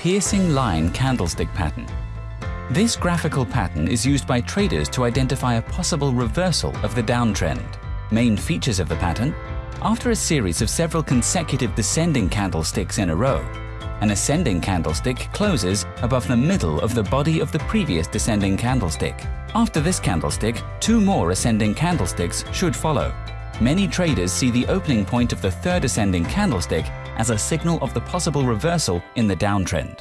piercing line candlestick pattern. This graphical pattern is used by traders to identify a possible reversal of the downtrend. Main features of the pattern after a series of several consecutive descending candlesticks in a row, an ascending candlestick closes above the middle of the body of the previous descending candlestick. After this candlestick, two more ascending candlesticks should follow. Many traders see the opening point of the third ascending candlestick as a signal of the possible reversal in the downtrend.